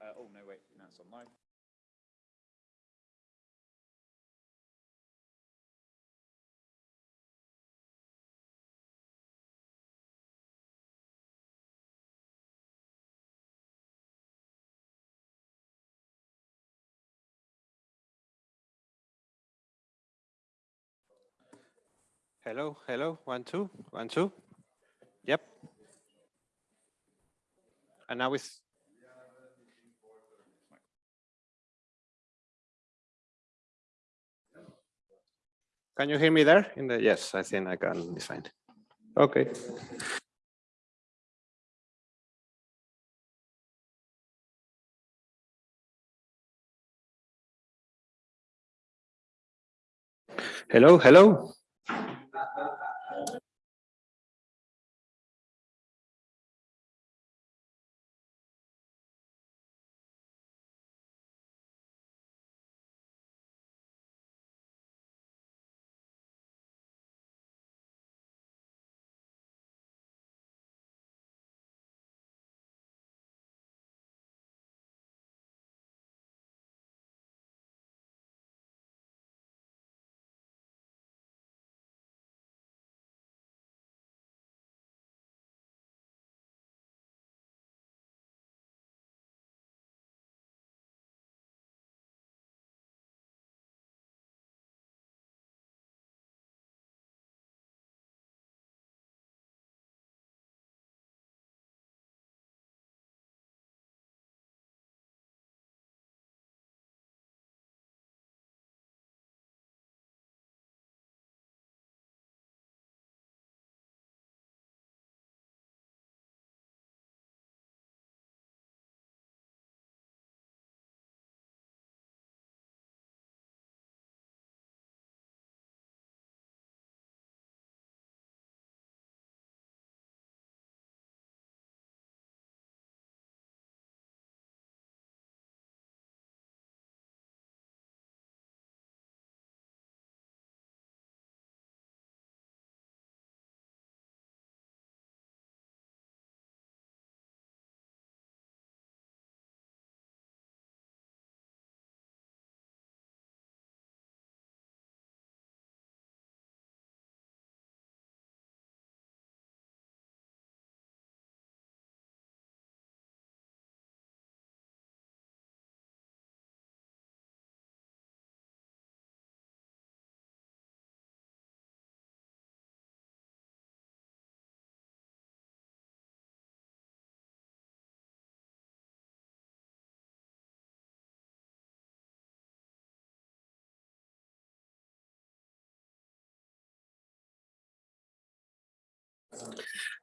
Uh, oh no, wait. Now it's on live. Hello, hello, one, two, one, two. Yep. And now it's. Can you hear me there? In the yes, I think I can. It's fine. Okay. Hello, hello.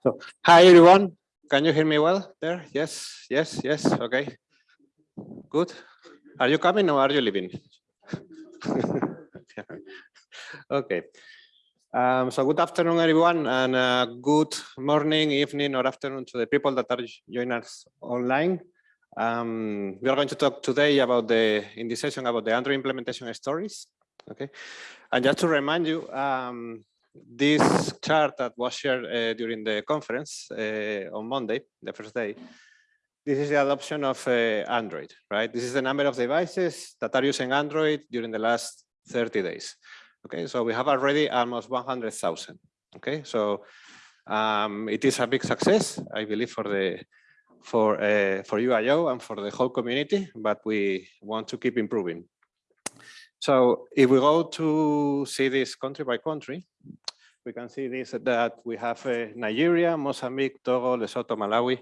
So, hi everyone. Can you hear me well there? Yes, yes, yes. Okay. Good. Are you coming or are you leaving? okay. Um, so good afternoon, everyone, and uh, good morning, evening, or afternoon to the people that are joining us online. Um, we are going to talk today about the, in this session, about the Android implementation stories. Okay. And just to remind you, um, this chart that was shared uh, during the conference uh, on Monday, the first day, this is the adoption of uh, Android, right? This is the number of devices that are using Android during the last 30 days. Okay, so we have already almost 100,000. Okay, so um, it is a big success, I believe, for the for uh, for UIO and for the whole community, but we want to keep improving. So if we go to see this country by country, we can see this that we have uh, Nigeria, Mozambique, Togo, Lesotho, Malawi.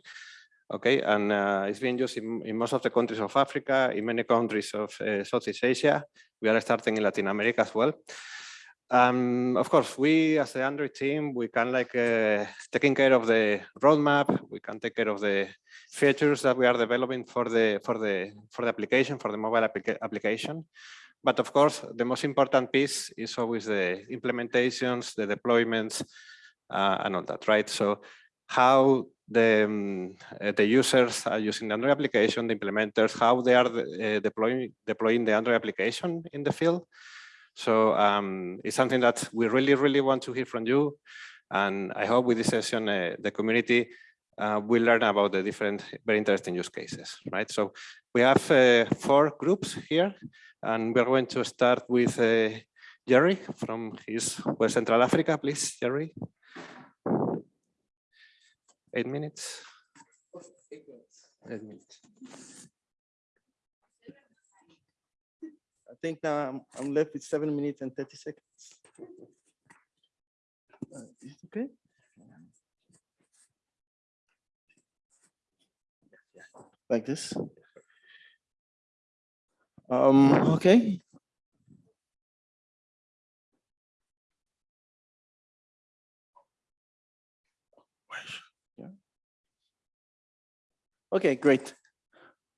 Okay, and uh, it's being used in, in, most of the countries of Africa, in many countries of uh, Southeast Asia. We are starting in Latin America as well. Um, of course, we as the Android team, we can like uh, taking care of the roadmap. We can take care of the features that we are developing for the for the for the application for the mobile applica application. But of course, the most important piece is always the implementations, the deployments, uh, and all that, right? So how the, um, uh, the users are using the Android application, the implementers, how they are uh, deploying, deploying the Android application in the field. So um, it's something that we really, really want to hear from you. And I hope with this session, uh, the community uh, we learn about the different very interesting use cases, right? So we have uh, four groups here, and we're going to start with uh, Jerry from his West Central Africa, please, Jerry. Eight minutes. Eight minutes. I think now I'm, I'm left with seven minutes and 30 seconds. Uh, is it Okay. Like this. Um, okay. Yeah. Okay, great.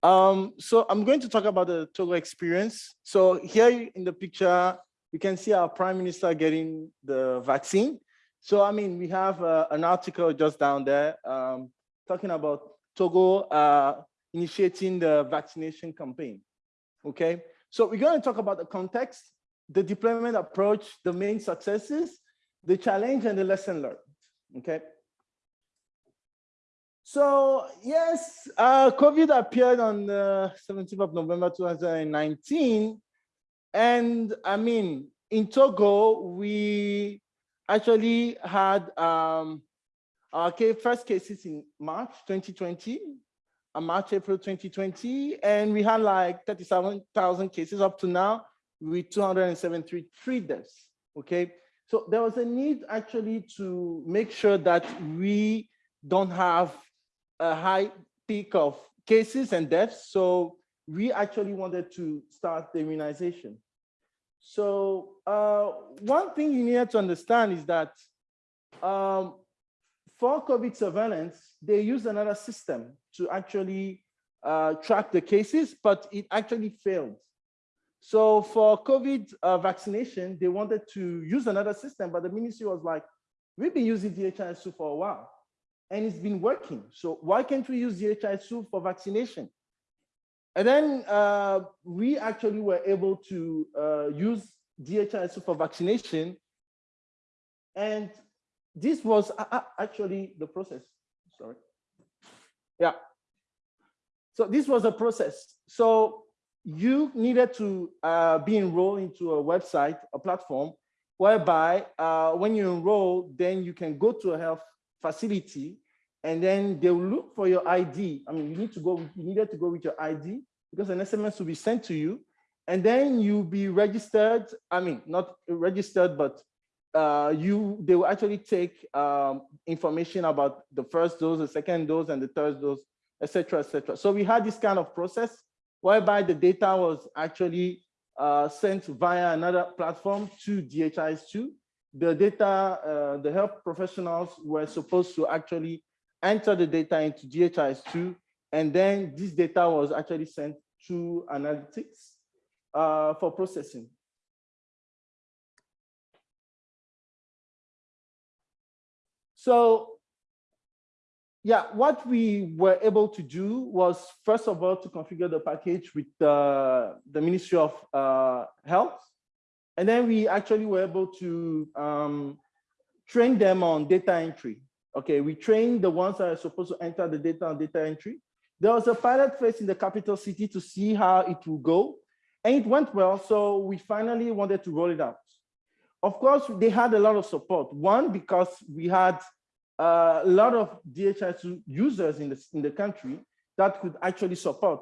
Um, so I'm going to talk about the Togo experience. So here in the picture, you can see our prime minister getting the vaccine. So, I mean, we have uh, an article just down there um, talking about Togo uh, initiating the vaccination campaign. Okay, so we're going to talk about the context, the deployment approach, the main successes, the challenge, and the lesson learned. Okay. So yes, uh, COVID appeared on the 17th of November 2019. And I mean, in Togo, we actually had um, our first cases in March 2020, uh, March, April 2020, and we had like 37,000 cases up to now with 273 deaths, okay? So there was a need actually to make sure that we don't have a high peak of cases and deaths. So we actually wanted to start the immunization. So uh, one thing you need to understand is that um, for COVID surveillance, they used another system to actually uh, track the cases, but it actually failed. So for COVID uh, vaccination, they wanted to use another system, but the ministry was like, we've been using DHIS2 for a while and it's been working. So why can't we use DHIS2 for vaccination? And then uh, we actually were able to uh, use DHIS2 for vaccination. And this was uh, uh, actually the process, sorry. Yeah. So this was a process. So you needed to uh, be enrolled into a website, a platform, whereby uh, when you enroll, then you can go to a health facility and then they will look for your ID. I mean, you need to go, you needed to go with your ID because an SMS will be sent to you and then you'll be registered. I mean, not registered, but uh, you, they will actually take um, information about the first dose, the second dose, and the third dose, etc., etc. So we had this kind of process whereby the data was actually uh, sent via another platform to DHIS2. The data, uh, the health professionals were supposed to actually enter the data into DHIS2, and then this data was actually sent to analytics uh, for processing. So yeah, what we were able to do was first of all to configure the package with uh, the Ministry of uh, Health. And then we actually were able to um, train them on data entry. Okay, we trained the ones that are supposed to enter the data on data entry. There was a pilot phase in the capital city to see how it will go. And it went well, so we finally wanted to roll it out. Of course, they had a lot of support. One, because we had a lot of DHIS users in the, in the country that could actually support,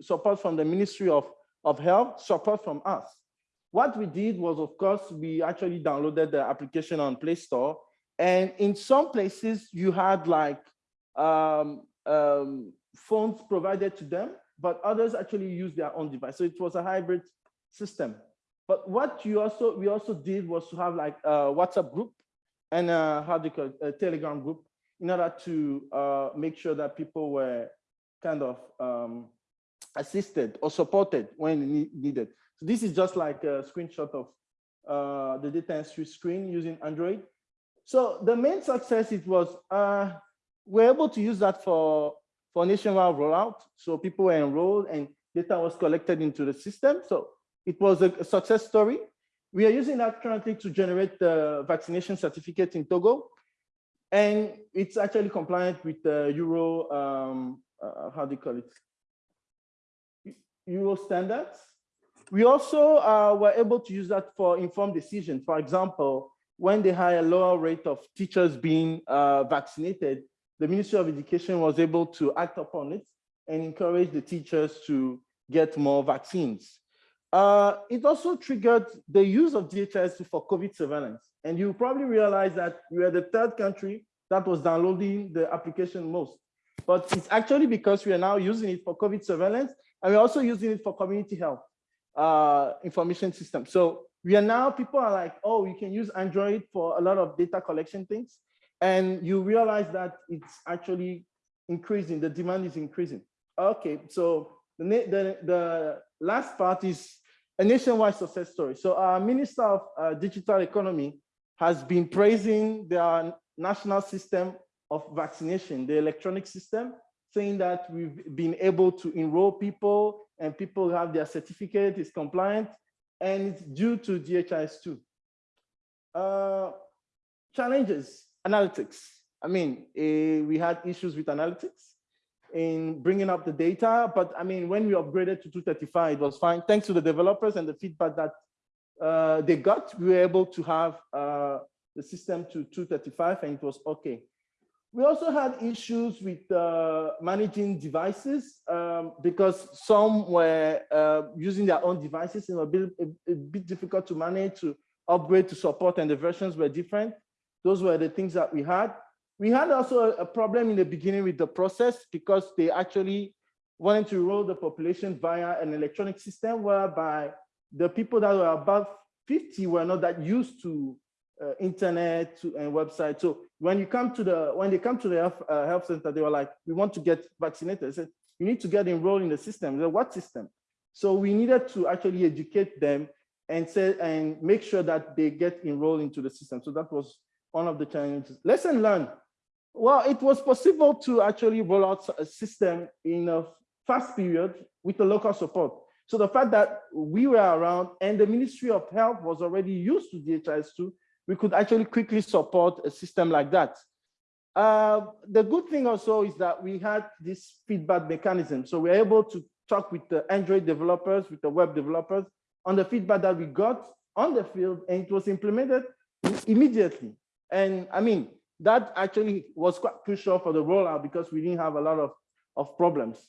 support from the Ministry of, of Health, support from us. What we did was, of course, we actually downloaded the application on Play Store and in some places, you had like um, um, phones provided to them, but others actually use their own device. So it was a hybrid system. But what you also we also did was to have like a WhatsApp group and a, how do you call it, a Telegram group in order to uh, make sure that people were kind of um, assisted or supported when needed. So this is just like a screenshot of uh, the data entry screen using Android. So the main success it was uh, we're able to use that for for nationwide rollout. So people were enrolled and data was collected into the system. So it was a success story. We are using that currently to generate the vaccination certificate in Togo. and it's actually compliant with the Euro, um, uh, how do you call it? Euro standards. We also uh, were able to use that for informed decisions. For example, when they had a lower rate of teachers being uh, vaccinated, the Ministry of Education was able to act upon it and encourage the teachers to get more vaccines. Uh, it also triggered the use of DHIS for COVID surveillance. And you probably realize that we are the third country that was downloading the application most. But it's actually because we are now using it for COVID surveillance and we're also using it for community health uh, information system. So we are now, people are like, oh, you can use Android for a lot of data collection things. And you realize that it's actually increasing, the demand is increasing. Okay, so the, the, the last part is a nationwide success story. So our Minister of uh, Digital Economy has been praising their national system of vaccination, the electronic system, saying that we've been able to enroll people and people have their certificate, is compliant, and it's due to DHIS2. Uh, challenges, analytics. I mean, eh, we had issues with analytics in bringing up the data, but I mean, when we upgraded to 235, it was fine. Thanks to the developers and the feedback that uh, they got, we were able to have uh, the system to 235 and it was okay. We also had issues with uh, managing devices um, because some were uh, using their own devices and a bit, a, a bit difficult to manage, to upgrade to support and the versions were different. Those were the things that we had. We had also a, problem in the beginning with the process because they actually wanted to roll the population via an electronic system whereby the people that were above 50 were not that used to uh, internet to, and website. So when you come to the, when they come to the health, uh, health center, they were like, we want to get vaccinated. I said, you need to get enrolled in the system. Said, what system? So we needed to actually educate them and say, and make sure that they get enrolled into the system. So that was one of the challenges. Lesson learned. Well, it was possible to actually roll out a system in a fast period with the local support. So the fact that we were around and the Ministry of Health was already used to DHIS2 we could actually quickly support a system like that. Uh, the good thing also is that we had this feedback mechanism. So we're able to talk with the Android developers, with the web developers on the feedback that we got on the field and it was implemented immediately. And I mean, that actually was quite crucial for the rollout because we didn't have a lot of, of problems.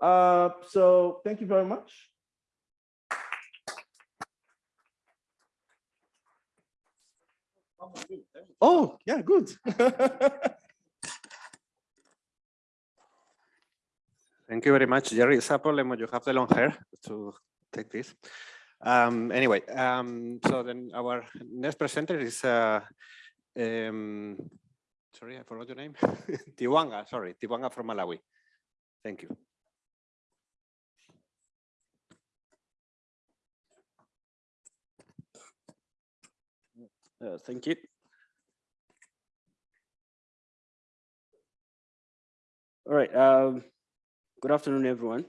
Uh, so thank you very much. Oh, yeah, good. Thank you very much, Jerry. It's a problem when you have the long hair to take this. Um, anyway, um, so then our next presenter is, uh, um, sorry, I forgot your name. Tiwanga, sorry, Tiwanga from Malawi. Thank you. Uh, thank you. All right. Um, good afternoon, everyone.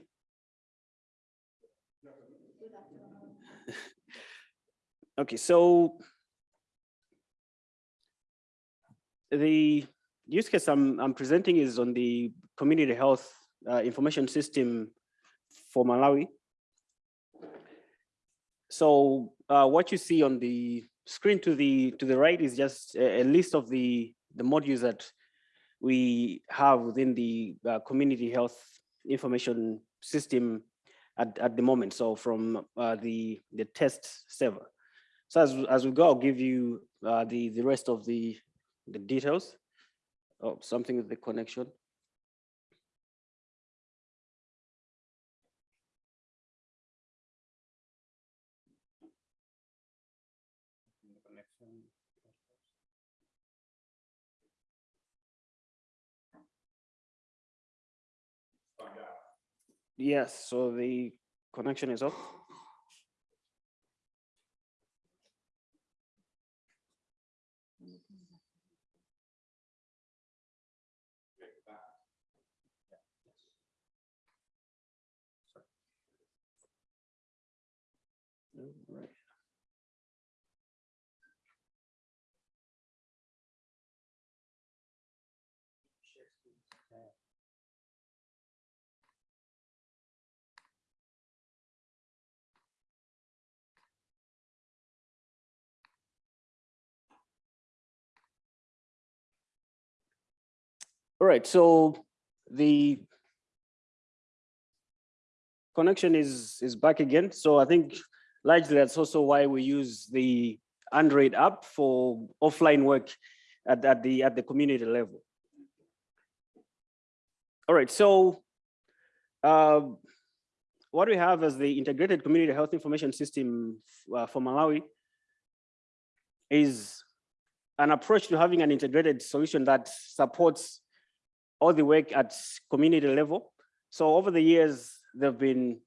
okay, so the use case I'm, I'm presenting is on the community health uh, information system for Malawi. So uh, what you see on the screen to the to the right is just a, a list of the the modules that we have within the uh, community health information system at, at the moment. So from uh, the the test server. So as as we go, I'll give you uh, the the rest of the the details. Oh, something with the connection. Yes, so the connection is off. All right, so the connection is is back again. So I think largely that's also why we use the Android app for offline work at, at the at the community level. All right, so uh, what we have as the integrated community health information system uh, for Malawi is an approach to having an integrated solution that supports all the work at community level. So over the years, there have been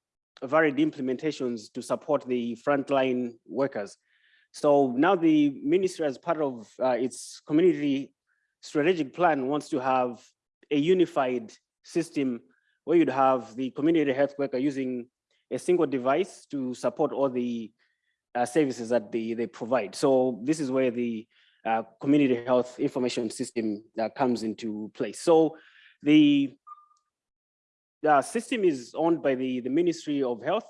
varied implementations to support the frontline workers. So now the ministry as part of uh, its community strategic plan wants to have a unified system where you'd have the community health worker using a single device to support all the uh, services that they, they provide. So this is where the uh, community health information system that comes into place. So the, the system is owned by the, the Ministry of Health.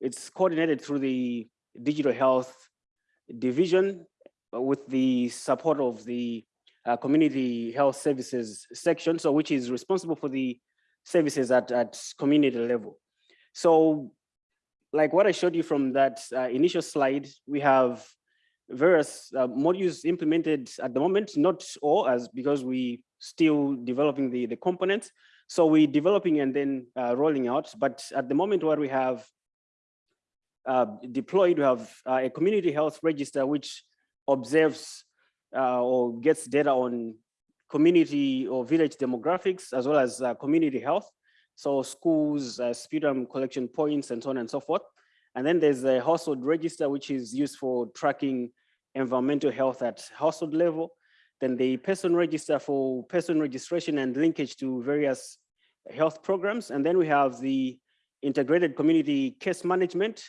It's coordinated through the digital health division uh, with the support of the uh, community health services section, so which is responsible for the services at, at community level. So like what I showed you from that uh, initial slide, we have various uh, modules implemented at the moment, not all as because we still developing the, the components. So we're developing and then uh, rolling out. But at the moment what we have uh, deployed, we have uh, a community health register which observes uh, or gets data on community or village demographics as well as uh, community health. So schools, sputum collection points and so on and so forth. And then there's a household register, which is used for tracking environmental health at household level. Then the person register for person registration and linkage to various health programs. And then we have the integrated community case management,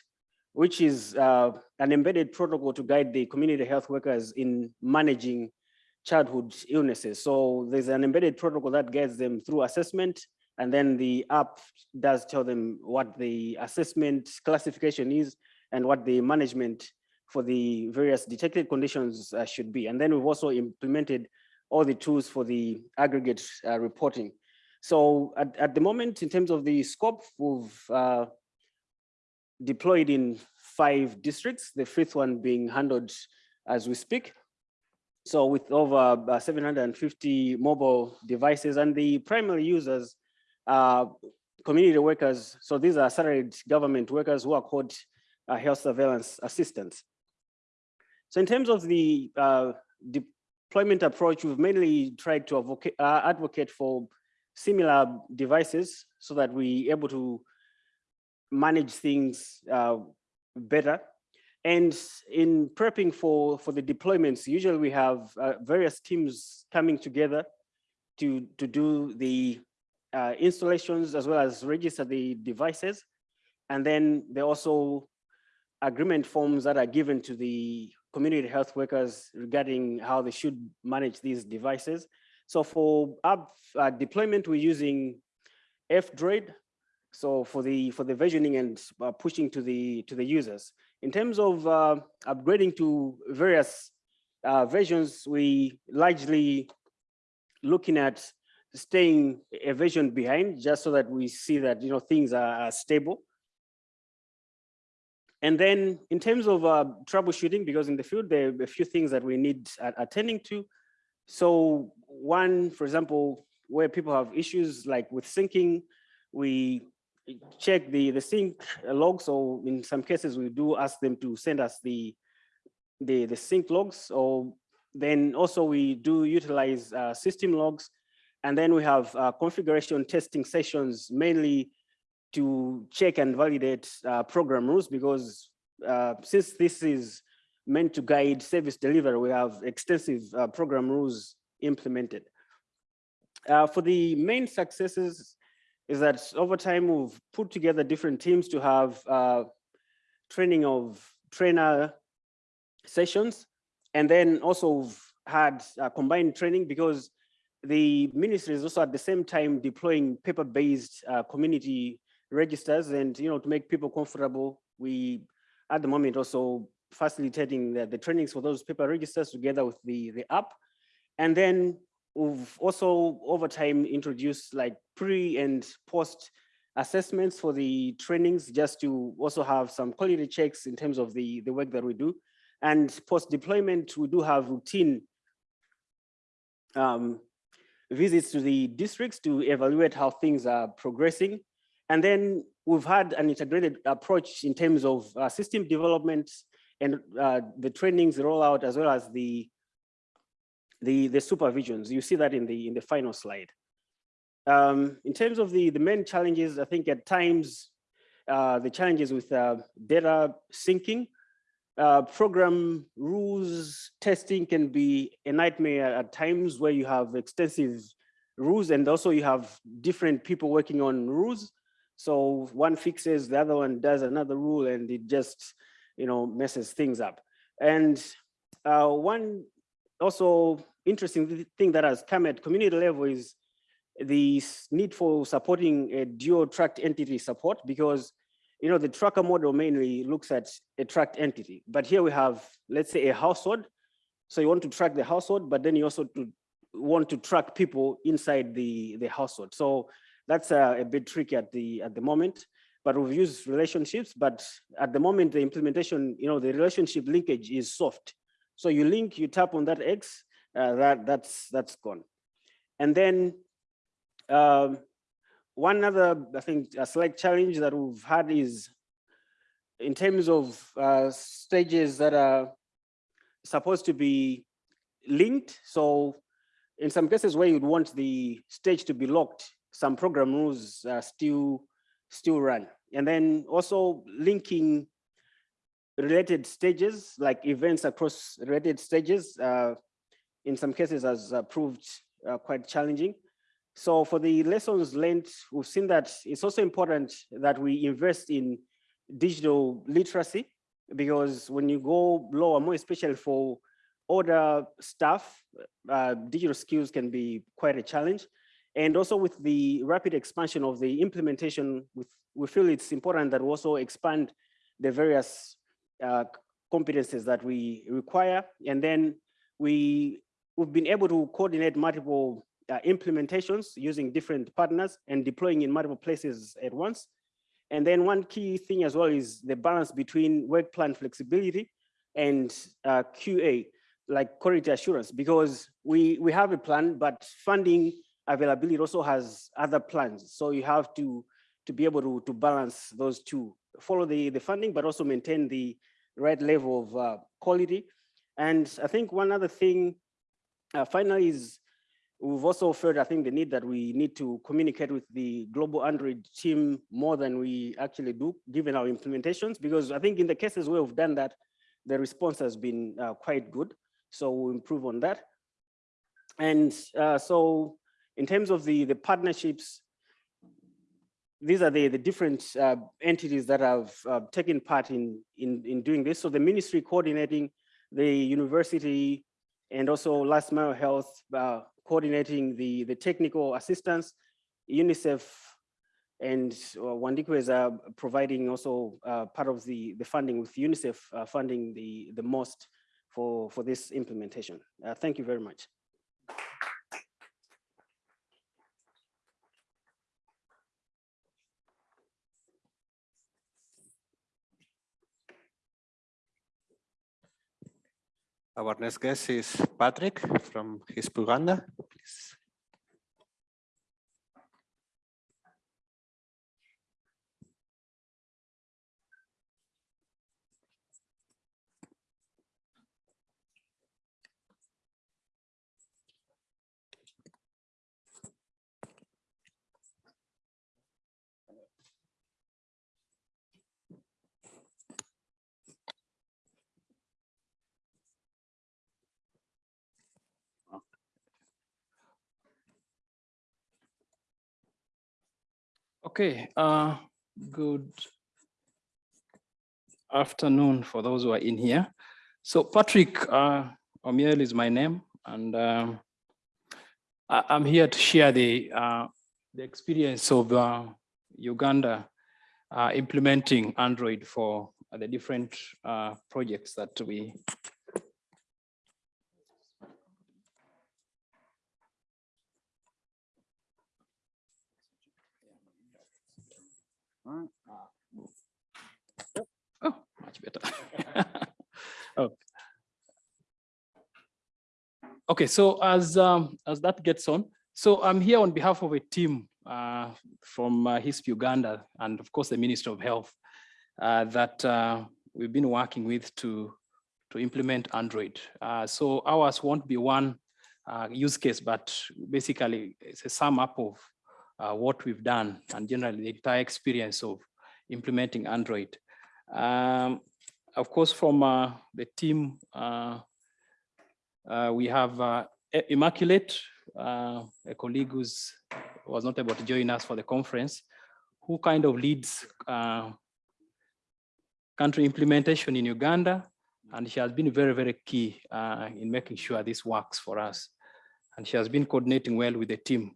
which is uh, an embedded protocol to guide the community health workers in managing childhood illnesses. So there's an embedded protocol that guides them through assessment, and then the app does tell them what the assessment classification is and what the management for the various detected conditions uh, should be. And then we've also implemented all the tools for the aggregate uh, reporting. So at, at the moment, in terms of the scope, we've uh, deployed in five districts, the fifth one being handled as we speak. So with over uh, 750 mobile devices and the primary users are community workers. So these are salaried government workers who are called uh, health surveillance assistants. So in terms of the uh, deployment approach, we've mainly tried to advocate, uh, advocate for similar devices so that we're able to manage things uh, better. And in prepping for, for the deployments, usually we have uh, various teams coming together to, to do the uh, installations as well as register the devices. And then there are also agreement forms that are given to the community health workers regarding how they should manage these devices. So for app uh, deployment, we're using F-Droid. So for the for the versioning and uh, pushing to the to the users. In terms of uh, upgrading to various uh, versions, we largely looking at staying a version behind just so that we see that you know things are, are stable. And then in terms of uh, troubleshooting, because in the field, there are a few things that we need attending to. So one, for example, where people have issues like with syncing, we check the, the sync log. So in some cases, we do ask them to send us the, the, the sync logs. Or then also we do utilize uh, system logs. And then we have uh, configuration testing sessions, mainly to check and validate uh, program rules because uh, since this is meant to guide service delivery, we have extensive uh, program rules implemented. Uh, for the main successes is that over time we've put together different teams to have uh, training of trainer sessions and then also had uh, combined training because the ministry is also at the same time deploying paper-based community registers and, you know, to make people comfortable, we, at the moment, also facilitating the, the trainings for those paper registers together with the, the app. And then we've also over time introduced like pre and post assessments for the trainings just to also have some quality checks in terms of the, the work that we do. And post deployment, we do have routine um, visits to the districts to evaluate how things are progressing. And then we've had an integrated approach in terms of uh, system development and uh, the trainings rollout as well as the, the, the supervisions. You see that in the, in the final slide. Um, in terms of the, the main challenges, I think at times, uh, the challenges with uh, data syncing, uh, program rules testing can be a nightmare at times where you have extensive rules and also you have different people working on rules. So one fixes, the other one does another rule and it just, you know, messes things up. And uh, one also interesting thing that has come at community level is the need for supporting a dual tracked entity support because you know the tracker model mainly looks at a tracked entity. But here we have let's say a household. So you want to track the household but then you also want to track people inside the the household. So that's a, a bit tricky at the at the moment but we've used relationships but at the moment the implementation you know the relationship linkage is soft so you link you tap on that x uh, that that's that's gone and then um, one other, I think, a slight challenge that we've had is in terms of uh, stages that are supposed to be linked. So in some cases where you'd want the stage to be locked, some program rules uh, still, still run. And then also linking related stages, like events across related stages, uh, in some cases has uh, proved uh, quite challenging. So for the lessons learned, we've seen that it's also important that we invest in digital literacy because when you go lower, more especially for older staff, uh, digital skills can be quite a challenge. And also with the rapid expansion of the implementation, with, we feel it's important that we also expand the various uh, competencies that we require. And then we, we've been able to coordinate multiple uh, implementations using different partners and deploying in multiple places at once. And then one key thing as well is the balance between work plan flexibility and uh, QA, like quality assurance, because we, we have a plan, but funding availability also has other plans. So you have to, to be able to, to balance those two, follow the, the funding, but also maintain the right level of uh, quality. And I think one other thing uh, finally is We've also felt, I think, the need that we need to communicate with the global Android team more than we actually do, given our implementations, because I think in the cases where we've done that, the response has been uh, quite good. So we'll improve on that. And uh, so in terms of the, the partnerships, these are the, the different uh, entities that have uh, taken part in, in, in doing this. So the ministry coordinating the university and also last mile health, uh, coordinating the, the technical assistance, UNICEF and uh, Wandikweza is uh, providing also uh, part of the, the funding with UNICEF uh, funding the, the most for, for this implementation. Thank you very much. Our next guest is Patrick from HISP Uganda. Please. Okay, uh, good afternoon for those who are in here. So Patrick uh, is my name, and um, I, I'm here to share the, uh, the experience of uh, Uganda uh, implementing Android for the different uh, projects that we. Oh, much better. Oh. Okay, so as um, as that gets on, so I'm here on behalf of a team uh, from uh, HISP Uganda and of course the Minister of Health uh, that uh, we've been working with to to implement Android. Uh, so ours won't be one uh, use case, but basically it's a sum up of uh, what we've done and generally the entire experience of implementing Android. Um, of course, from uh, the team, uh, uh, we have uh, Immaculate, a colleague who's was not able to join us for the conference, who kind of leads country implementation in Uganda. And she has been very, very key in making sure this works for us. And she has been coordinating well with the team.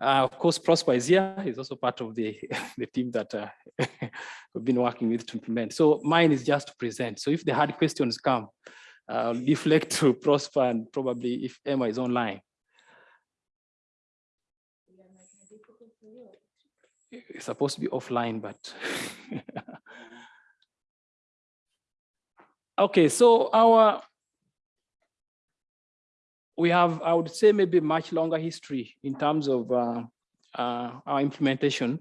Uh, of course, Prosper is here. He's also part of the, the team that uh, we've been working with to implement. So mine is just to present. So if the hard questions come, I'll deflect to Prosper and probably if Emma is online. It's supposed to be offline, but. Okay, so our, we have, I would say maybe much longer history in terms of uh, uh, our implementation.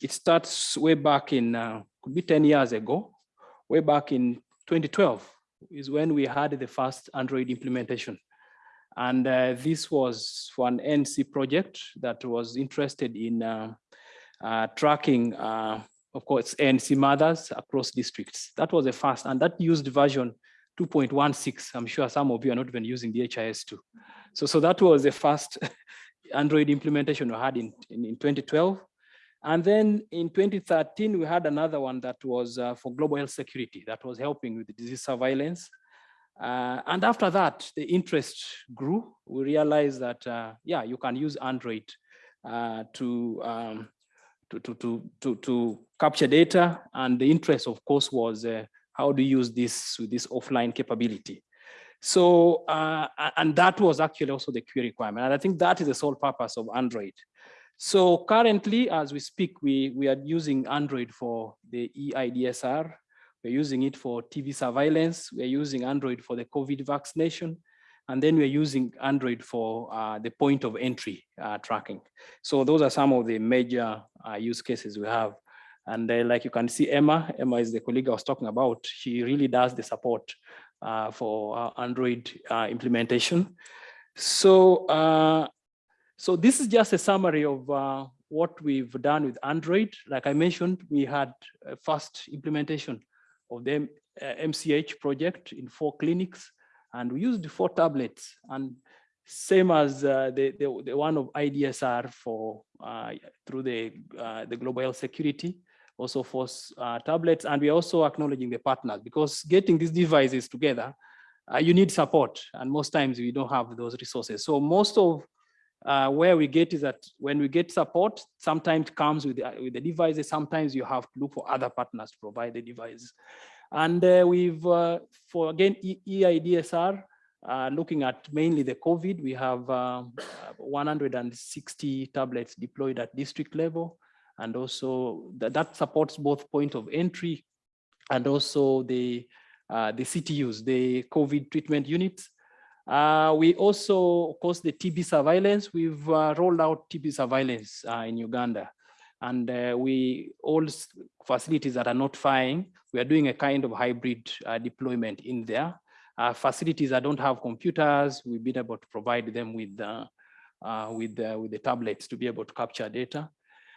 It starts way back in, uh, could be 10 years ago, way back in 2012 is when we had the first Android implementation. And uh, this was for an ANC project that was interested in uh, uh, tracking, of course, ANC mothers across districts. That was the first, and that used version 2.16. I'm sure some of you are not even using DHIS2. So, so that was the first Android implementation we had in, in, in 2012. And then in 2013, we had another one that was uh, for global health security that was helping with disease surveillance. Uh, and after that, the interest grew. We realized that, uh, yeah, you can use Android uh, to, um, to, to, to, to, to capture data. And the interest, of course, was uh, how do you use this with this offline capability? So, uh, and that was actually also the key requirement. And I think that is the sole purpose of Android. So currently, as we speak, we, we are using Android for the EIDSR. We're using it for TB surveillance. We're using Android for the COVID vaccination. And then we're using Android for uh, the point of entry uh, tracking. So those are some of the major uh, use cases we have. And uh, like you can see Emma, Emma is the colleague I was talking about. She really does the support uh, for uh, Android uh, implementation. So, uh, so this is just a summary of uh, what we've done with Android. Like I mentioned, we had a first implementation of the MCH project in four clinics, and we used four tablets. And same as uh, the, the, the one of IDSR for through the, the global health security also for uh, tablets. And we're also acknowledging the partners because getting these devices together, uh, you need support. And most times we don't have those resources. So most of uh, where we get is that when we get support, sometimes comes with the, with the devices. Sometimes you have to look for other partners to provide the devices. And uh, we've, uh, for again, e EIDSR, uh, looking at mainly the COVID, we have um, 160 tablets deployed at district level and also that, that supports both point of entry and also the uh, the CTUs, the COVID treatment units. Uh, we also, of course, the TB surveillance. We've uh, rolled out TB surveillance uh, in Uganda, and uh, we all facilities that are not firing. We are doing a kind of hybrid uh, deployment in there. facilities that don't have computers, we've been able to provide them with with with the tablets to be able to capture data.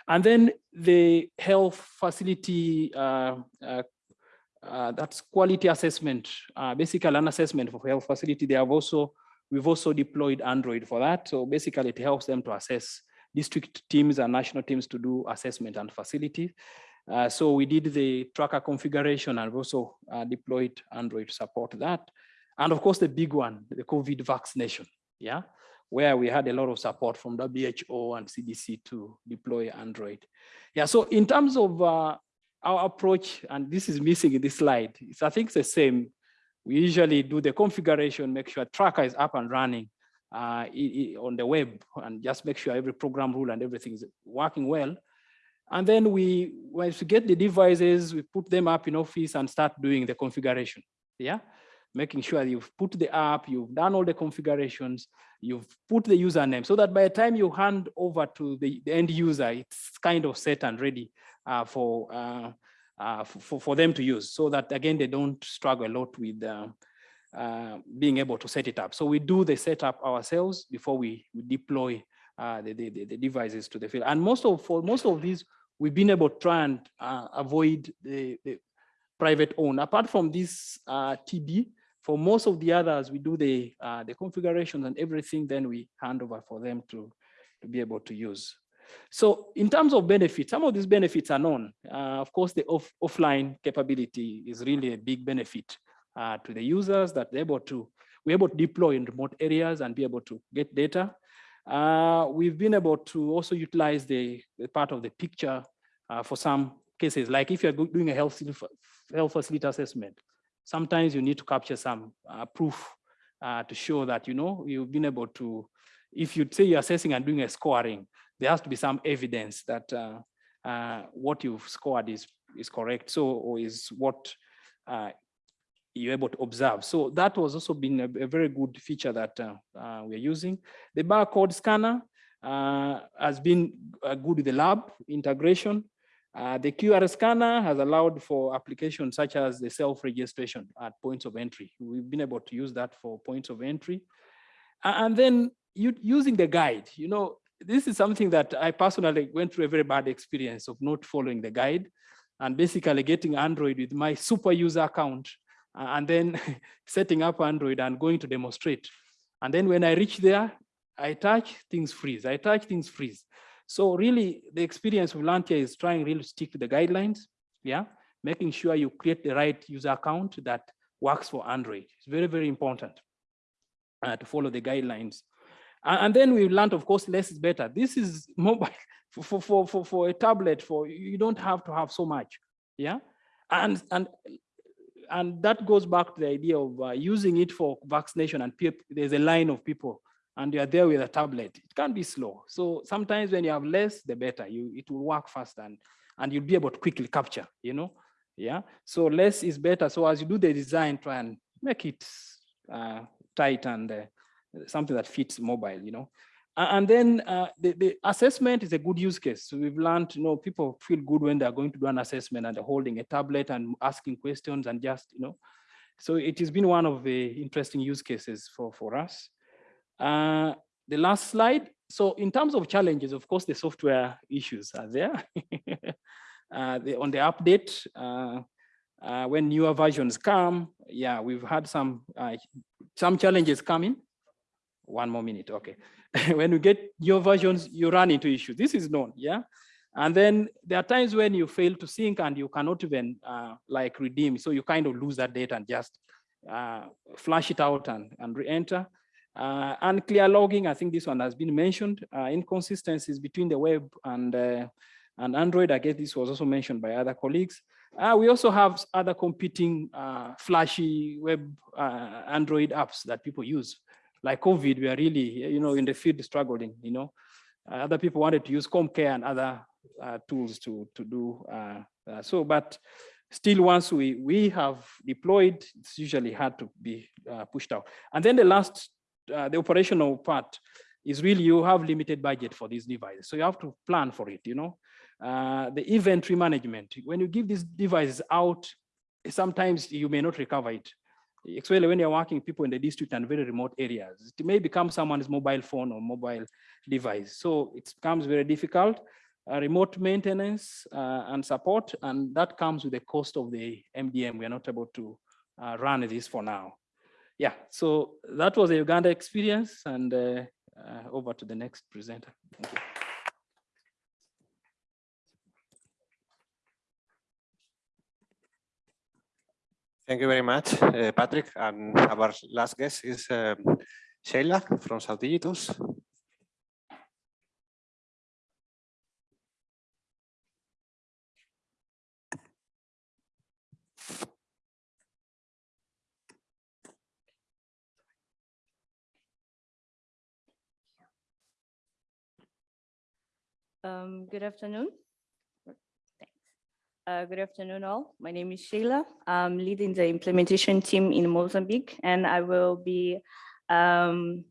And then the health facility, uh, uh, uh, that's quality assessment, basically an assessment for health facility. They have also, we've also deployed Android for that. So basically it helps them to assess district teams and national teams to do assessment and facility. Uh, so we did the tracker configuration and also uh, deployed Android to support that. And of course, the big one, the COVID vaccination. Yeah, where we had a lot of support from WHO and CDC to deploy Android. Yeah, so in terms of uh, our approach, and this is missing in this slide, it's, I think it's the same. We usually do the configuration, make sure tracker is up and running uh, on the web and just make sure every program rule and everything is working well. And then we, once we get the devices, we put them up in Office and start doing the configuration. Yeah, making sure you've put the app, you've done all the configurations, you've put the username so that by the time you hand over to the, the end user, it's kind of set and ready uh, for, uh, uh, for, for them to use so that again, they don't struggle a lot with uh, uh, being able to set it up. So we do the setup ourselves before we, we deploy uh, the, the, the- devices to the field. And most of, for most of these, we've been able to try and avoid the, the private own. Apart from this TB, for most of the others, we do the, uh, the configurations and everything, then we hand over for them to, to be able to use. So in terms of benefits, some of these benefits are known. Uh, of course, the off, offline capability is really a big benefit uh, to the users that they're able to, we're able to deploy in remote areas and be able to get data. Uh, we've been able to also utilize the, the part of the picture uh, for some cases, like if you're doing a health, health facility assessment, sometimes you need to capture some uh, proof uh, to show that, you know, you've been able to, if you say you're assessing and doing a scoring, there has to be some evidence that uh, uh, what you've scored is, is correct. So, or is what uh, you're able to observe. So that was also been a, a very good feature that uh, we're using. The barcode scanner has been good with the lab integration. Uh, the QR scanner has allowed for applications such as the self-registration at points of entry. We've been able to use that for points of entry. And then you, using the guide, you know, this is something that I personally went through a very bad experience of not following the guide and basically getting Android with my super user account and then setting up Android and going to demonstrate. And then when I reach there, I touch, things freeze. I touch, things freeze. So really, the experience we learned here is trying really to stick to the guidelines, yeah? Making sure you create the right user account that works for Android. It's very, very important uh, to follow the guidelines. And, then we learned, of course, less is better. This is mobile for, for, for, for, a tablet, for you don't have to have so much, yeah? And, and and that goes back to the idea of uh, using it for vaccination and there's a line of people and you're there with a tablet. It can be slow. So sometimes when you have less, the better. You it will work fast and and you'll be able to quickly capture, you know? Yeah. So less is better. So as you do the design, try and make it uh, tight and uh, something that fits mobile, you know. And then uh, the, the assessment is a good use case. So we've learned, you know, people feel good when they're going to do an assessment and they're holding a tablet and asking questions and just, you know. So it has been one of the interesting use cases for, for us. Uh, the last slide. So in terms of challenges, of course, the software issues are there. uh, the, on the update, uh, uh, when newer versions come, yeah, we've had some uh, some challenges coming. One more minute, okay. when you get your versions, you run into issues. This is known, yeah. And then there are times when you fail to sync and you cannot even uh, like redeem. So you kind of lose that data and just uh, flash it out and, and re-enter. Uh, unclear logging, I think this one has been mentioned. Uh, inconsistencies between the web and, uh, and Android. I guess this was also mentioned by other colleagues. Uh, we also have other competing uh, flashy web uh, Android apps that people use. Like COVID, we are really, you know, in the field struggling, you know. Other people wanted to use CommCare and other tools to, to do so, but still once we, we have deployed, it's usually hard to be uh, pushed out. And then the last, uh, the operational part is really you have limited budget for these devices. So you have to plan for it, you know. Uh, the inventory management, when you give these devices out, sometimes you may not recover it. Especially when you're working people in the district and very remote areas. It may become someone's mobile phone or mobile device. So it becomes very difficult. Uh, remote maintenance uh, and support, and that comes with the cost of the MDM. We are not able to uh, run this for now. Yeah, so that was a Uganda experience, and uh, uh, over to the next presenter. Thank you. Thank you very much, uh, Patrick. And our last guest is um, Sheila from Saudigitus. Um, good afternoon. Thanks. Uh, good afternoon all. My name is Sheila. I'm leading the implementation team in Mozambique and I will be um,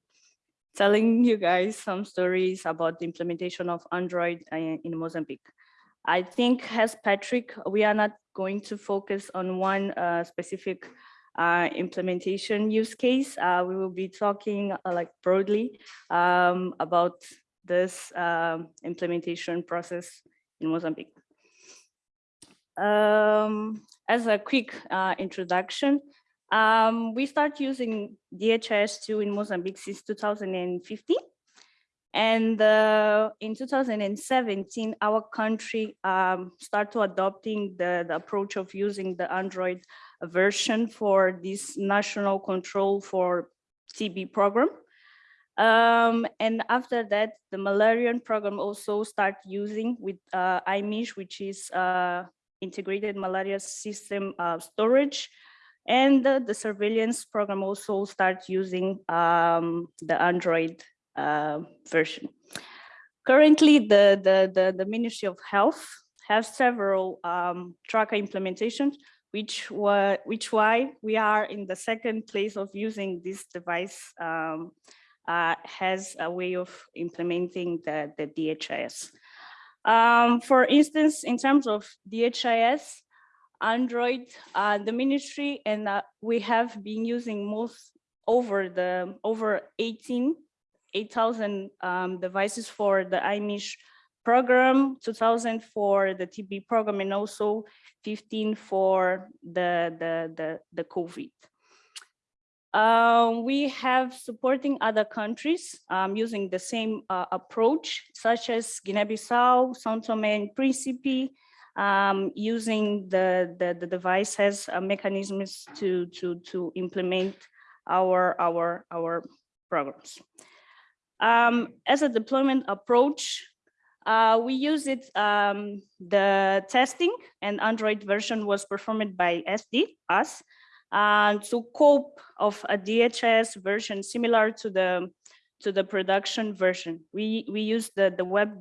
telling you guys some stories about the implementation of Android uh, in Mozambique. I think as Patrick, we are not going to focus on one uh, specific uh, implementation use case. Uh, we will be talking uh, like broadly um, about this um, implementation process in Mozambique. Um, as a quick uh, introduction, um, we start using DHIS2 in Mozambique since 2015. And uh, in 2017, our country um, started adopting the, the approach of using the Android version for this national control for TB program. Um, and after that, the malarian program also start using with uh, IMISH, which is uh, integrated malaria system uh, storage. And the, the surveillance program also start using um, the Android uh, version. Currently, the, the, the, the Ministry of Health has several um, tracker implementations, which, were, which why we are in the second place of using this device um, uh, has a way of implementing the, the DHIS. Um, for instance, in terms of DHIS, Android, uh, the ministry, and uh, we have been using most over the over 18, 8,000 um, devices for the IMISH program, 2000 for the TB program, and also 15 for the, the, the, the COVID. Uh, we have supporting other countries um, using the same uh, approach, such as Guinea-Bissau, São Tomé and Príncipe, um, using the, the, the device as uh, mechanisms to, to, to implement our, our, our programs. Um, as a deployment approach, uh, we use it, um, the testing and Android version was performed by SD, us, and to cope of a DHIS version similar to the to the production version. We we use the the web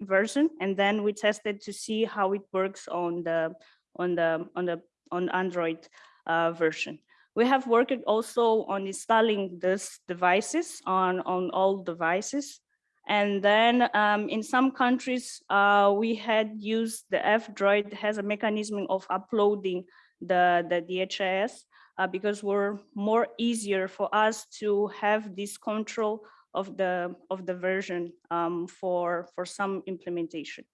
version and then we tested to see how it works on the on the on the on Android uh, version. We have worked also on installing these devices on on all devices. And then um, in some countries, uh, we had used the F-Droid has a mechanism of uploading the, the DHIS uh, because we're more easier for us to have this control of the of the version um, for for some implementation.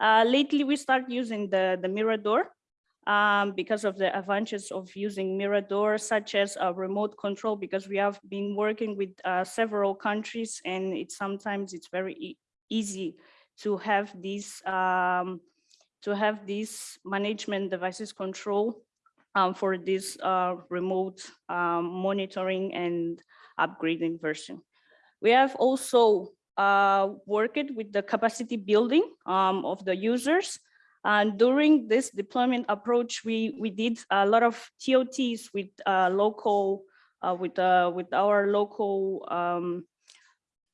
Uh, lately, we start using the the Miradore um, because of the advantages of using Miradore, such as remote control, because we have been working with uh, several countries, and it's sometimes it's very e easy to have these um, to have these management devices control um, for this uh, remote um, monitoring and upgrading version. We have also uh, worked with the capacity building um, of the users. And during this deployment approach, we, we did a lot of TOTs with uh, local, uh, with, uh, with our local um,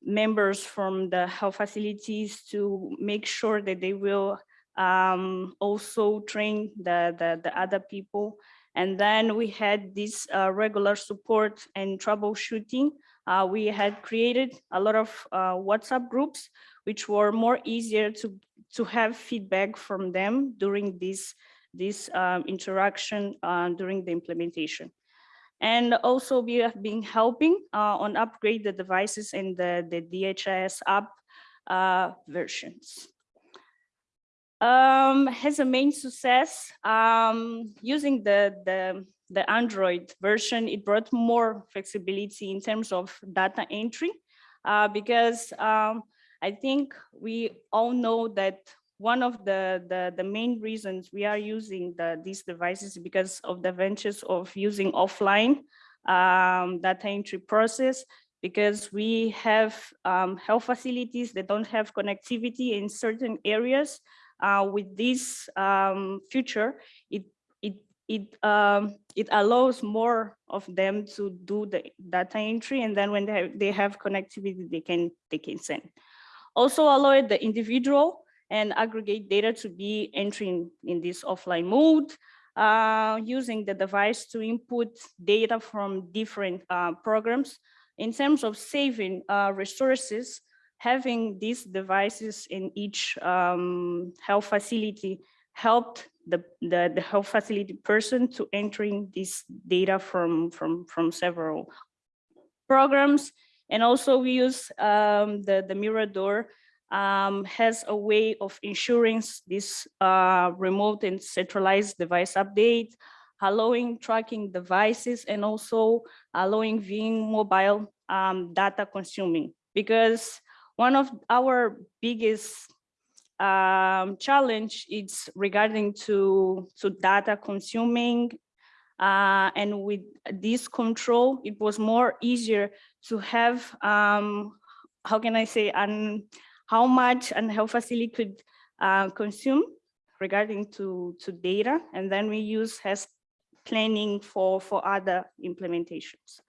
members from the health facilities to make sure that they will um, also train the, the, the other people. And then we had this uh, regular support and troubleshooting. Uh, we had created a lot of uh, WhatsApp groups, which were more easier to, to have feedback from them during this, this um, interaction uh, during the implementation. And also we have been helping uh, on upgrade the devices in the, the DHIS app uh, versions um, has a main success um, using the, the, the Android version. It brought more flexibility in terms of data entry uh, because um, I think we all know that one of the, the, the main reasons we are using the, these devices is because of the advantages of using offline um, data entry process because we have um, health facilities that don't have connectivity in certain areas. Uh, with this um, it it it um, it allows more of them to do the data entry, and then when they have, they have connectivity, they can they can send. Also allow the individual and aggregate data to be entering in this offline mode, uh, using the device to input data from different uh, programs. In terms of saving uh, resources, having these devices in each um, health facility helped the, the, the health facility person to entering this data from, from, from several programs. And also we use um, the, the Miradore um, has a way of ensuring this uh, remote and centralized device update, allowing tracking devices and also allowing viewing mobile um, data consuming. Because one of our biggest um, challenge is regarding to, to data consuming uh, and with this control, it was more easier to have, um, how can I say, an how much a health facility could uh, consume regarding to, to data. And then we use as planning for, for other implementations.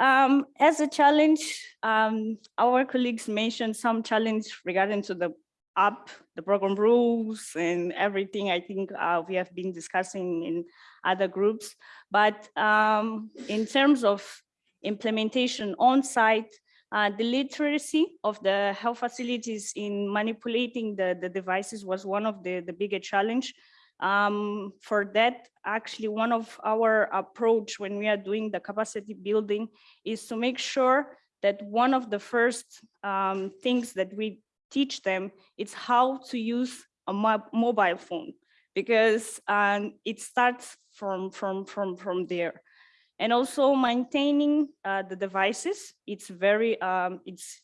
Um, as a challenge, um, our colleagues mentioned some challenge regarding to the app, the program rules and everything I think uh, we have been discussing in other groups. But um, in terms of implementation on site, uh, the literacy of the health facilities in manipulating the, the devices was one of the, the bigger challenge. Um, for that, actually, one of our approach when we are doing the capacity building is to make sure that one of the first um, things that we teach them is how to use a mo mobile phone because um, it starts from, from, from, from there and also maintaining uh, the devices. It's very, um, it's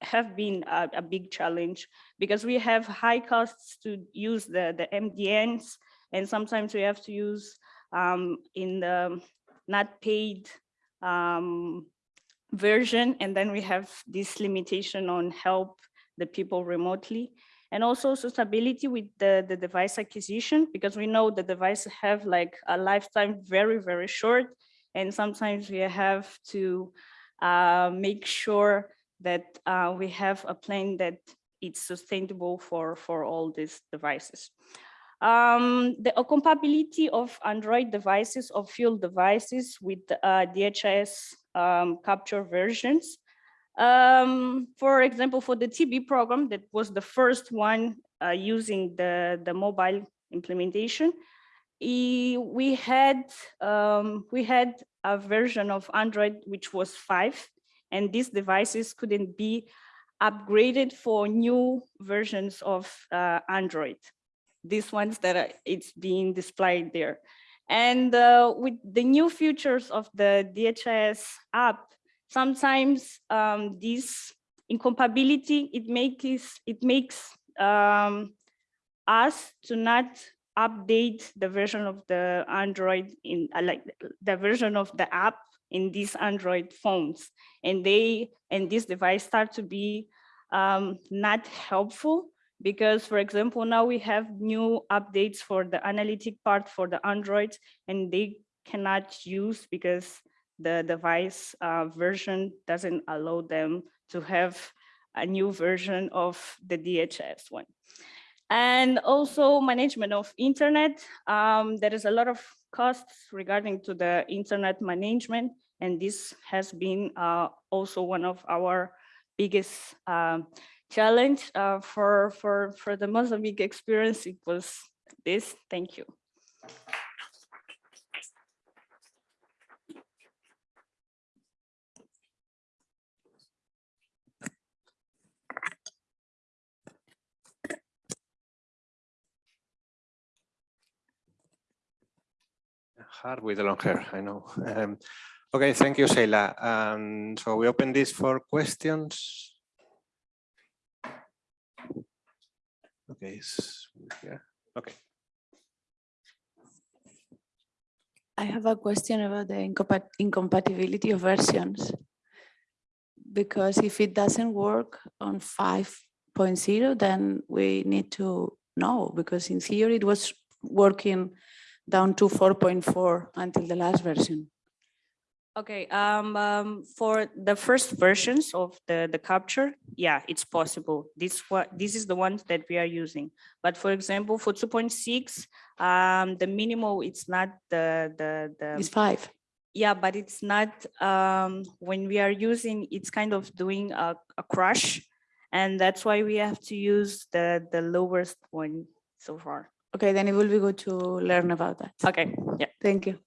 have been a, a, big challenge because we have high costs to use the, the MDMs and sometimes we have to use um, in the not paid um, version and then we have this limitation on help the people remotely and also suitability with the, the device acquisition because we know the devices have like a lifetime very, very short and sometimes we have to uh, make sure that uh, we have a plan that it's sustainable for, for all these devices. Um, the compatibility of Android devices or field devices with uh, DHIS um, capture versions. Um, for example, for the TB program, that was the first one uh, using the, the mobile implementation we had um, we had a version of Android which was five, and these devices couldn't be upgraded for new versions of uh, Android. These ones that are, it's being displayed there. And uh, with the new features of the DHIS app, sometimes um, this incompatibility, it makes, it makes um, us to not update the version of the Android in uh, like the version of the app in these Android phones. And they and this device start to be um, not helpful because, for example, now we have new updates for the analytic part for the Android and they cannot use because the device uh, version doesn't allow them to have a new version of the DHIS one and also management of internet. Um, there is a lot of costs regarding to the internet management, and this has been uh, also one of our biggest um, challenge uh, for, for, for the Mozambique experience. It was this, thank you. Hard with the long hair, I know. Um, okay, thank you, Sheila. Um, so we open this for questions. Okay, yeah. okay. I have a question about the incompat- incompatibility of versions. Because if it doesn't work on 5.0, then we need to know, because in theory it was working down to 4.4 until the last version. Okay, um, um, for the first versions of the, the capture, yeah, it's possible. This what, this is the ones that we are using. But for example, for two point six, um, the minimal, it's not the, the, the. It's five. Yeah, but it's not, um, when we are using, it's kind of doing a, a crush. And that's why we have to use the, the lowest one so far. Okay, then it will be good to learn about that. Okay, yeah. Thank you.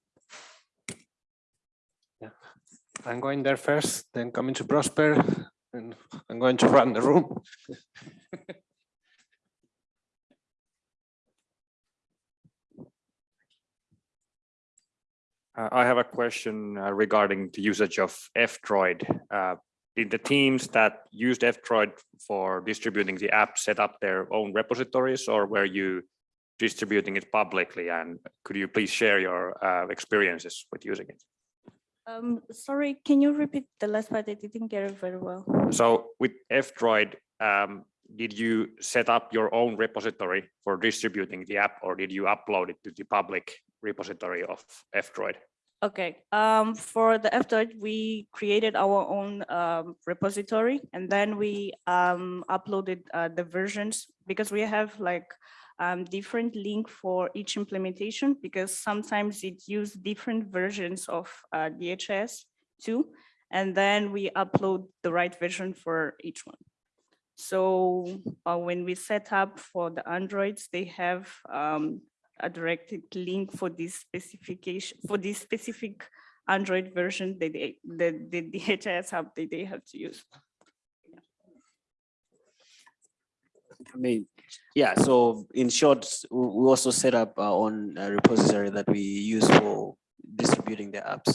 Yeah. I'm going there first, then coming to Prosper, and I'm going to run the room. Uh, I have a question uh, regarding the usage of F-Droid. Uh, Did the teams that used F-Droid for distributing the app set up their own repositories or were you distributing it publicly? And could you please share your uh, experiences with using it? Um, sorry, can you repeat the last part? I didn't get it very well. So with F-Droid, um, did you set up your own repository for distributing the app or did you upload it to the public repository of F-Droid? Okay, um, for the F-Droid, we created our own um, repository and then we um, uploaded uh, the versions because we have like um, different link for each implementation because sometimes it use different versions of uh, DHS too. And then we upload the right version for each one. So uh, when we set up for the Androids, they have um, a directed link for this specification, for this specific Android version that they, the, the DHIS hub that they have to use. I mean, yeah, so in short, we also set up our own uh, repository that we use for distributing the apps.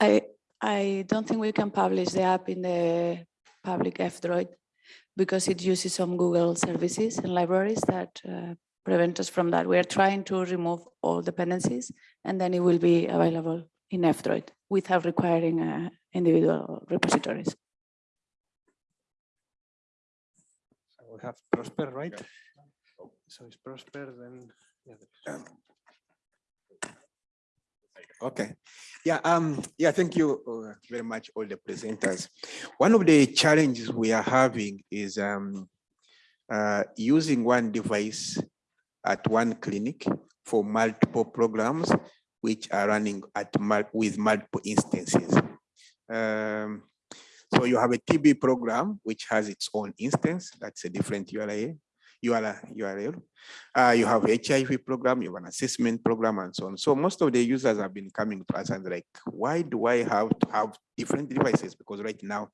I, I don't think we can publish the app in the public F-Droid because it uses some Google services and libraries that uh, prevent us from that. We are trying to remove all dependencies and then it will be available in F-Droid without requiring uh, individual repositories. We have Prosper, right? So it's Prosper, then. yeah, there is- Okay, yeah, um, yeah, thank you uh, very much, all the presenters. One of the challenges we are having is um, uh, using one device at one clinic for multiple programs which are running at mul- with multiple instances. Um, so you have a TB program which has its own instance, that's a different URL. URL. Uh, you have HIV program, you have an assessment program and so on. So most of the users have been coming to us and like, why do I have to have different devices? Because right now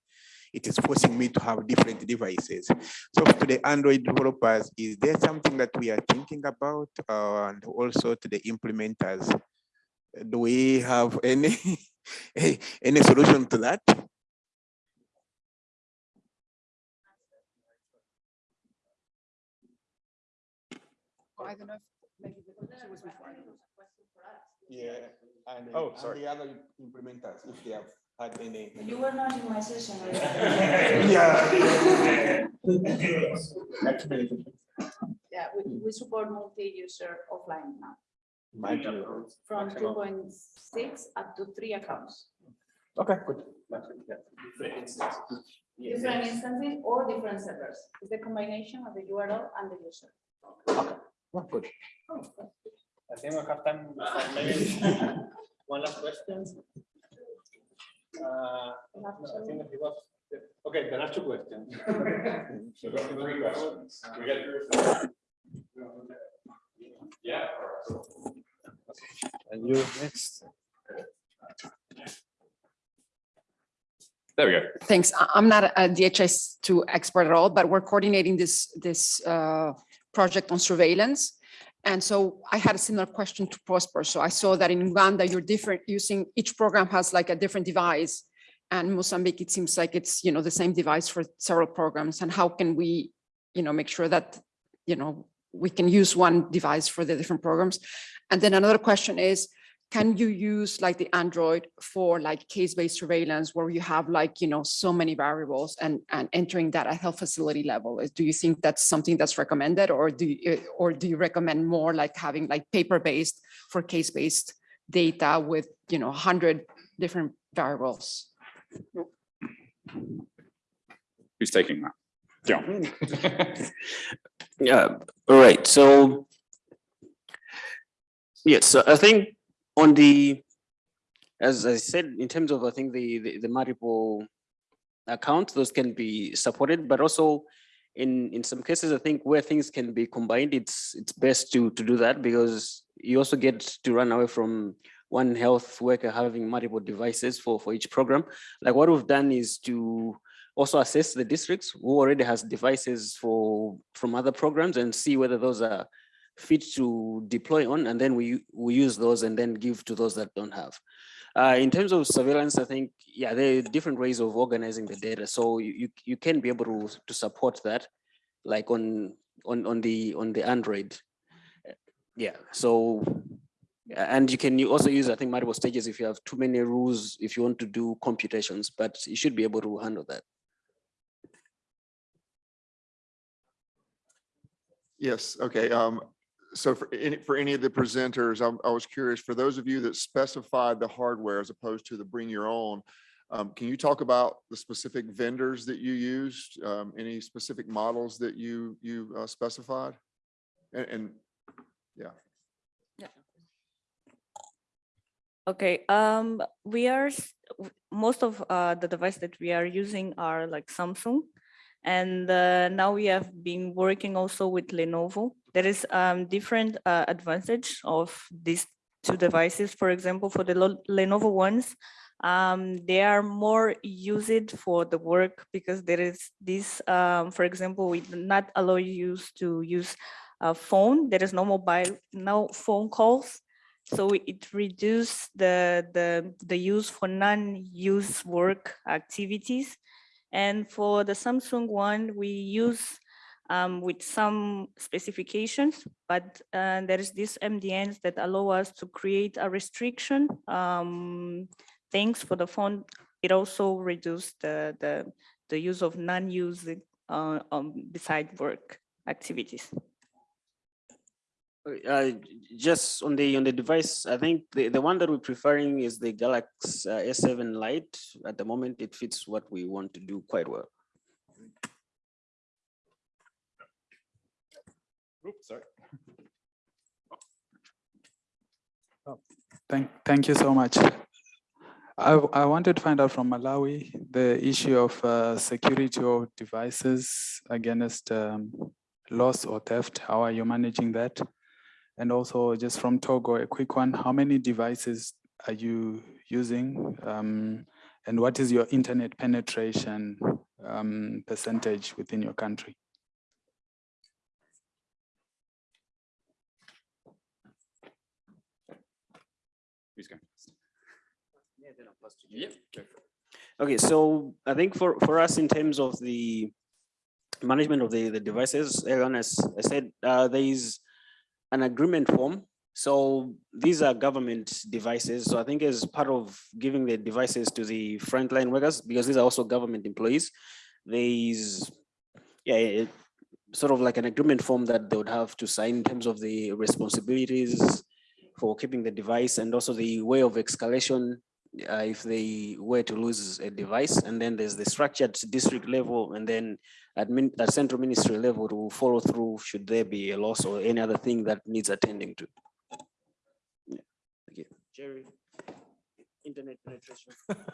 it is forcing me to have different devices. So to the Android developers, is there something that we are thinking about? Uh, and also to the implementers, do we have any, any solution to that? I don't know if maybe the question was before. Yeah, and, Oh, and sorry. the other implementers, if they have had any. You were not in my session. Yeah, we, we support multi-user offline now, Multiple. from two point six up to three accounts. Okay, good. Different instances or different servers. It's the combination of the URL and the user. Oh, Good. I think we have time for maybe one last question. Uh, no, I think it was, okay, there are two questions. Three questions. We get Yeah. And you next. There we go. Thanks. I- I'm not a DHIS2 expert at all, but we're coordinating this, this uh, project on surveillance. And so I had a similar question to Prosper. So I saw that in Uganda, you're different, using, each program has like a different device. And Mozambique, it seems like it's, you know, the same device for several programs. And how can we, you know, make sure that, you know, we can use one device for the different programs? And then another question is, can you use like the Android for like case-based surveillance where you have like, you know, so many variables and, and entering that at health facility level? Do you think that's something that's recommended or do you, eh, or do you recommend more like having like paper-based for case-based data with, you know, hundred different variables? Who's taking that? John. Yeah, all right, so. Yes, so I think on the, as I said, in terms of, I think the, the, the multiple accounts, those can be supported, but also in, in some cases, I think where things can be combined, it's, it's best to, to do that because you also get to run away from one health worker having multiple devices for, for each program. Like what we've done is to also assess the districts who already has devices for from other programs and see whether those are fit to deploy on and then we we use those and then give to those that don't have. Uh, in terms of surveillance i think yeah there are different ways of organizing the data. So you you, can be able to to support that like on on on the on the android. Yeah so and you can you also use i think multiple stages if you have too many rules if you want to do computations but you should be able to handle that. Yes, okay. Um, so for any, for any of the presenters, I'm, I was curious, for those of you that specified the hardware as opposed to the bring your own, um, can you talk about the specific vendors that you used? Um, any specific models that you, you uh, specified? And, and, yeah. Okay, um, we are, most of uh, the device that we are using are like Samsung. And uh, now we have been working also with Lenovo. There is um, different uh, advantage of these two devices. For example, for the Lenovo ones, um, they are more used for the work because there is this, um, for example, we do not allow you to use a phone. There is no mobile, no phone calls. So it reduced the, the, the use for non-use work activities. And for the Samsung one, we use um, with some specifications, but uh, there is this MDMs that allow us to create a restriction. Um, things for the phone, it also reduced the, the, the use of non-use uh, um, beside work activities. Uh, just on the on the device, I think the, the one that we're preferring is the Galaxy uh, S7 Lite. At the moment, it fits what we want to do quite well. Oops, sorry. Thank, thank you so much. I, I wanted to find out from Malawi, the issue of uh, security of devices against um, loss or theft. How are you managing that? And also just from Togo, a quick one, how many devices are you using? Um, and what is your internet penetration um, percentage within your country? Who's going? Yep. Okay, so I think for, for us in terms of the management of the, the devices, Aaron, as I said, uh, there is an agreement form. So these are government devices. So I think as part of giving the devices to the frontline workers, because these are also government employees, there is, yeah, sort of like an agreement form that they would have to sign in terms of the responsibilities for keeping the device and also the way of escalation uh, if they were to lose a device. And then there's the structured district level and then admin, at central ministry level to follow through should there be a loss or any other thing that needs attending to. Yeah, Thank you. Jerry, internet penetration.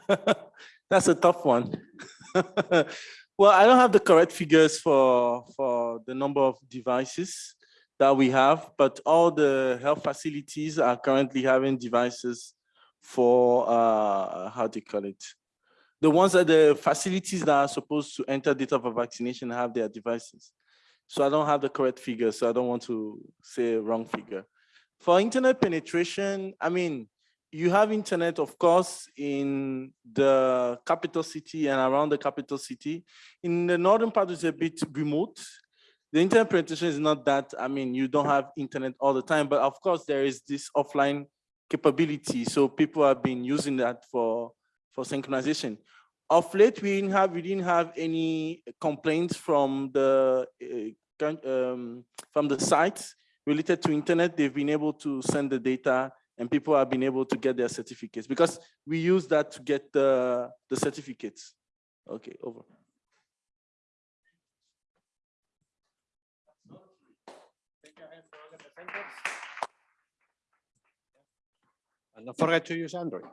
That's a tough one. well, I don't have the correct figures for for the number of devices that we have, but all the health facilities are currently having devices for uh, how do you call it? The ones that the facilities that are supposed to enter data for vaccination have their devices. So I don't have the correct figure, so I don't want to say wrong figure. For internet penetration, I mean, you have internet, of course, in the capital city and around the capital city. In the northern part, it's a bit remote. The internet penetration is not that, I mean, you don't have internet all the time, but of course there is this offline capability. So people have been using that for, for synchronization. Of late, we didn't have, we didn't have any complaints from the, uh, um, from the sites related to internet. They've been able to send the data and people have been able to get their certificates because we use that to get the, the certificates. Okay, over. And don't forget to use Android.